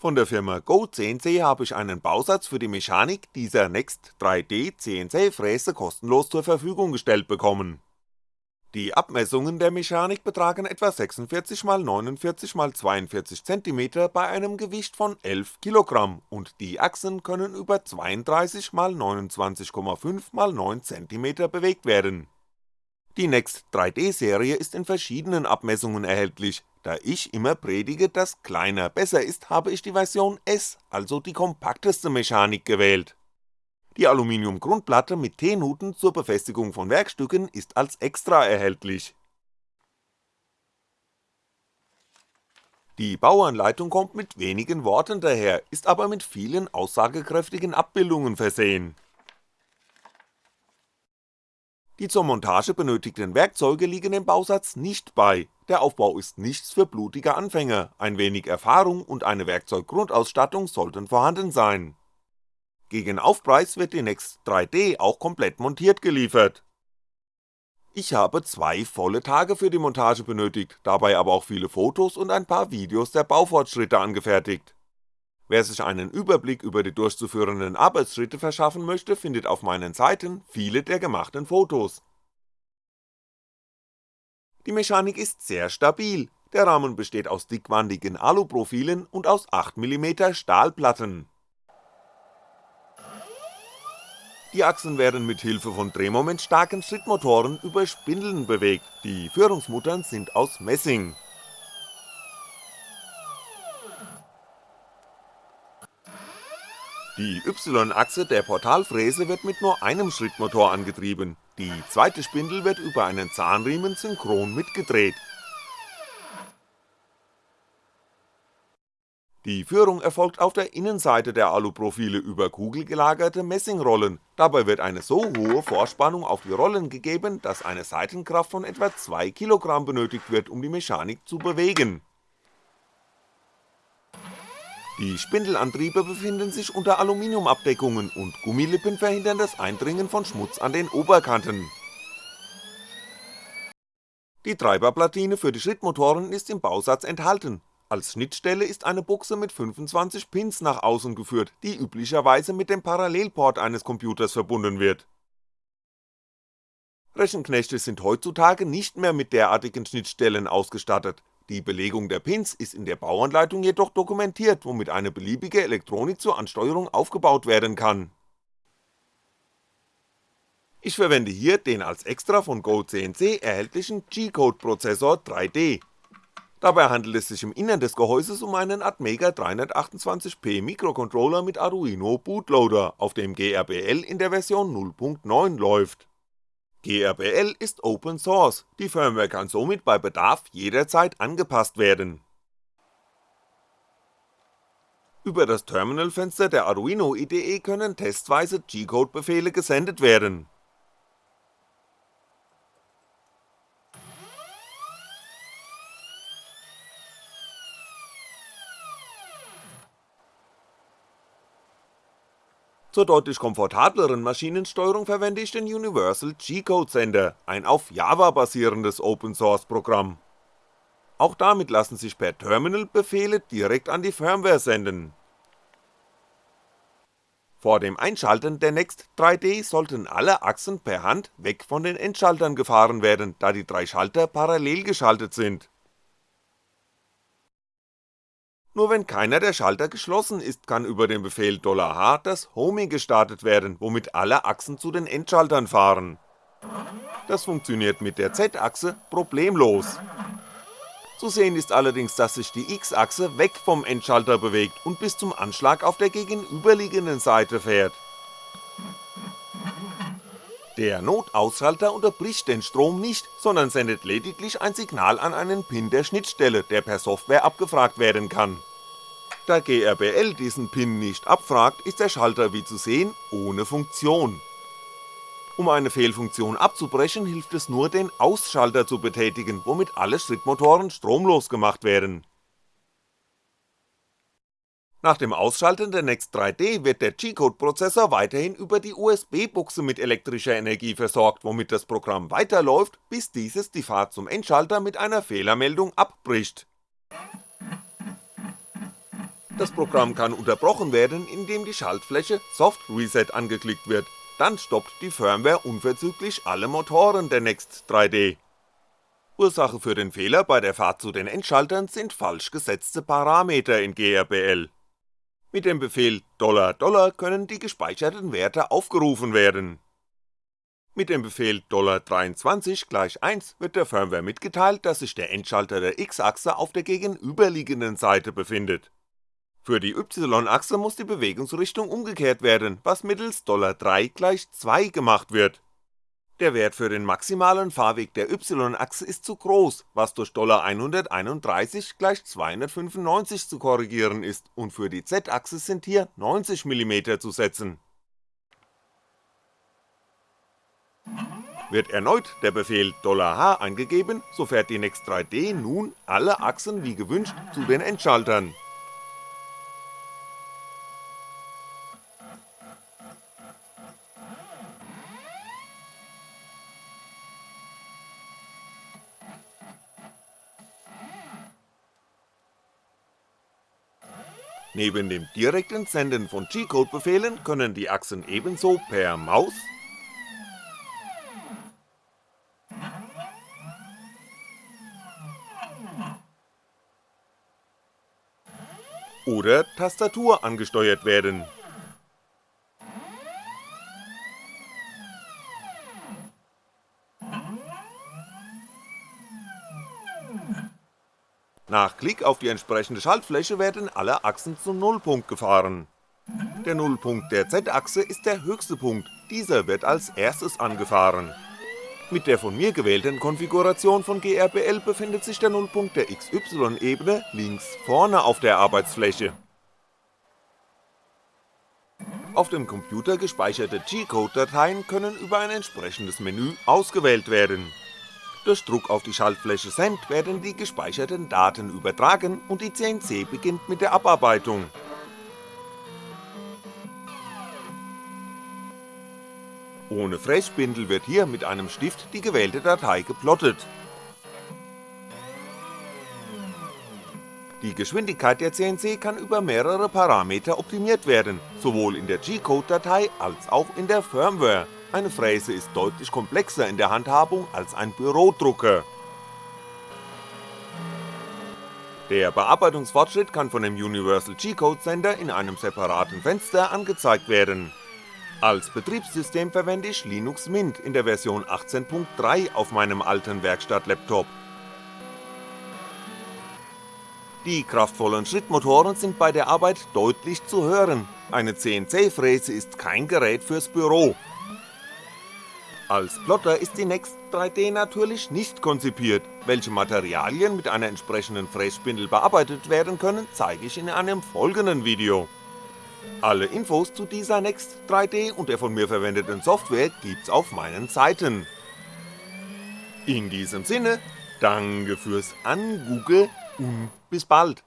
Von der Firma GoCNC habe ich einen Bausatz für die Mechanik dieser Next 3D CNC Fräse kostenlos zur Verfügung gestellt bekommen. Die Abmessungen der Mechanik betragen etwa 46 x 49 x 42 cm bei einem Gewicht von 11 kg und die Achsen können über 32 x 29,5 x 9 cm bewegt werden. Die Next 3D Serie ist in verschiedenen Abmessungen erhältlich, da ich immer predige, dass kleiner besser ist, habe ich die Version S, also die kompakteste Mechanik gewählt. Die Aluminium-Grundplatte mit T-Nuten zur Befestigung von Werkstücken ist als Extra erhältlich. Die Bauanleitung kommt mit wenigen Worten daher, ist aber mit vielen aussagekräftigen Abbildungen versehen die zur Montage benötigten Werkzeuge liegen im Bausatz nicht bei, der Aufbau ist nichts für blutige Anfänger, ein wenig Erfahrung und eine Werkzeuggrundausstattung sollten vorhanden sein. Gegen Aufpreis wird die Next 3D auch komplett montiert geliefert. Ich habe zwei volle Tage für die Montage benötigt, dabei aber auch viele Fotos und ein paar Videos der Baufortschritte angefertigt Wer sich einen Überblick über die durchzuführenden Arbeitsschritte verschaffen möchte, findet auf meinen Seiten viele der gemachten Fotos. Die Mechanik ist sehr stabil, der Rahmen besteht aus dickwandigen Aluprofilen und aus 8mm Stahlplatten. Die Achsen werden mit Hilfe von drehmomentstarken Schrittmotoren über Spindeln bewegt, die Führungsmuttern sind aus Messing Die Y-Achse der Portalfräse wird mit nur einem Schrittmotor angetrieben, die zweite Spindel wird über einen Zahnriemen synchron mitgedreht. Die Führung erfolgt auf der Innenseite der Aluprofile über kugelgelagerte Messingrollen, dabei wird eine so hohe Vorspannung auf die Rollen gegeben, dass eine Seitenkraft von etwa 2 kg benötigt wird, um die Mechanik zu bewegen die Spindelantriebe befinden sich unter Aluminiumabdeckungen und Gummilippen verhindern das Eindringen von Schmutz an den Oberkanten. Die Treiberplatine für die Schrittmotoren ist im Bausatz enthalten, als Schnittstelle ist eine Buchse mit 25 Pins nach außen geführt, die üblicherweise mit dem Parallelport eines Computers verbunden wird. Rechenknechte sind heutzutage nicht mehr mit derartigen Schnittstellen ausgestattet, die Belegung der Pins ist in der Bauanleitung jedoch dokumentiert, womit eine beliebige Elektronik zur Ansteuerung aufgebaut werden kann. Ich verwende hier den als Extra von GoCNC erhältlichen G-Code-Prozessor 3D. Dabei handelt es sich im Innern des Gehäuses um einen Atmega 328P Mikrocontroller mit Arduino Bootloader, auf dem GRBL in der Version 0.9 läuft GRBL ist Open Source, die Firmware kann somit bei Bedarf jederzeit angepasst werden. Über das Terminalfenster der Arduino IDE können testweise G-Code-Befehle gesendet werden Zur deutlich komfortableren Maschinensteuerung verwende ich den Universal G-Code Sender, ein auf Java basierendes Open Source Programm. Auch damit lassen sich per Terminal Befehle direkt an die Firmware senden. Vor dem Einschalten der Next 3D sollten alle Achsen per Hand weg von den Endschaltern gefahren werden, da die drei Schalter parallel geschaltet sind nur wenn keiner der Schalter geschlossen ist, kann über den Befehl $h das Homing gestartet werden, womit alle Achsen zu den Endschaltern fahren. Das funktioniert mit der Z-Achse problemlos. Zu sehen ist allerdings, dass sich die X-Achse weg vom Endschalter bewegt und bis zum Anschlag auf der gegenüberliegenden Seite fährt. Der Notausschalter unterbricht den Strom nicht, sondern sendet lediglich ein Signal an einen Pin der Schnittstelle, der per Software abgefragt werden kann. Da GRBL diesen Pin nicht abfragt, ist der Schalter wie zu sehen ohne Funktion. Um eine Fehlfunktion abzubrechen, hilft es nur den Ausschalter zu betätigen, womit alle Schrittmotoren stromlos gemacht werden. Nach dem Ausschalten der Next 3D wird der G-Code-Prozessor weiterhin über die USB-Buchse mit elektrischer Energie versorgt, womit das Programm weiterläuft, bis dieses die Fahrt zum Endschalter mit einer Fehlermeldung abbricht Das Programm kann unterbrochen werden, indem die Schaltfläche Soft Reset angeklickt wird, dann stoppt die Firmware unverzüglich alle Motoren der Next 3D. Ursache für den Fehler bei der Fahrt zu den Endschaltern sind falsch gesetzte Parameter in GRBL. Mit dem Befehl $$ können die gespeicherten Werte aufgerufen werden. Mit dem Befehl $23 gleich 1 wird der Firmware mitgeteilt, dass sich der Endschalter der X-Achse auf der gegenüberliegenden Seite befindet für die Y-Achse muss die Bewegungsrichtung umgekehrt werden, was mittels $3 gleich 2 gemacht wird. Der Wert für den maximalen Fahrweg der Y-Achse ist zu groß, was durch $131 gleich 295 zu korrigieren ist und für die Z-Achse sind hier 90mm zu setzen. Wird erneut der Befehl $h eingegeben, so fährt die Next3D nun alle Achsen wie gewünscht zu den Endschaltern Neben dem direkten Senden von G-Code-Befehlen können die Achsen ebenso per Maus oder Tastatur angesteuert werden Nach Klick auf die entsprechende Schaltfläche werden alle Achsen zum Nullpunkt gefahren. Der Nullpunkt der Z-Achse ist der höchste Punkt, dieser wird als erstes angefahren. Mit der von mir gewählten Konfiguration von GRBL befindet sich der Nullpunkt der XY-Ebene links vorne auf der Arbeitsfläche. Auf dem Computer gespeicherte G-Code-Dateien können über ein entsprechendes Menü ausgewählt werden durch Druck auf die Schaltfläche Send werden die gespeicherten Daten übertragen und die CNC beginnt mit der Abarbeitung. Ohne Frässpindel wird hier mit einem Stift die gewählte Datei geplottet. Die Geschwindigkeit der CNC kann über mehrere Parameter optimiert werden, sowohl in der G-Code-Datei als auch in der Firmware eine Fräse ist deutlich komplexer in der Handhabung als ein Bürodrucker. Der Bearbeitungsfortschritt kann von dem Universal G-Code Sender in einem separaten Fenster angezeigt werden. Als Betriebssystem verwende ich Linux Mint in der Version 18.3 auf meinem alten Werkstattlaptop. Die kraftvollen Schrittmotoren sind bei der Arbeit deutlich zu hören, eine CNC-Fräse ist kein Gerät fürs Büro, als Plotter ist die Next 3D natürlich nicht konzipiert, welche Materialien mit einer entsprechenden Frässpindel bearbeitet werden können, zeige ich in einem folgenden Video. Alle Infos zu dieser Next 3D und der von mir verwendeten Software gibt's auf meinen Seiten. In diesem Sinne, danke fürs Angugge und bis bald.